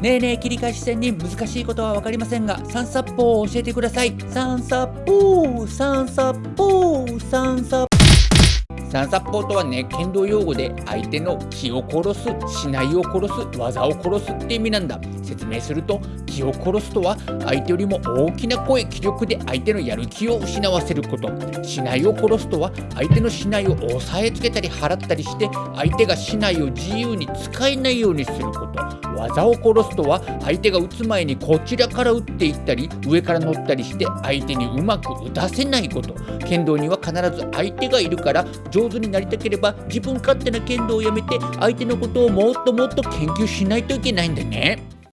ねえねえ切り返し線に難しいことは分かりませんが三殺法を教えてください。三殺法三殺法三殺三殺法とはね剣道用語で相手の気を殺すしないを殺す技を殺すって意味なんだ。説明すると気を殺すとは相手よりも大きな声気力で相手のやる気を失わせること。しないを殺すとは相手のしないを押さえつけたり払ったりして相手がしないを自由に使えないようにすること。技を殺すとは相手が打つ前にこちらから打っていったり上から乗ったりして相手にうまく打たせないこと。剣道には必ず相手がいるから上手になりたければ自分勝手な剣道をやめて相手のことをもっともっと研究しないといけないんだね。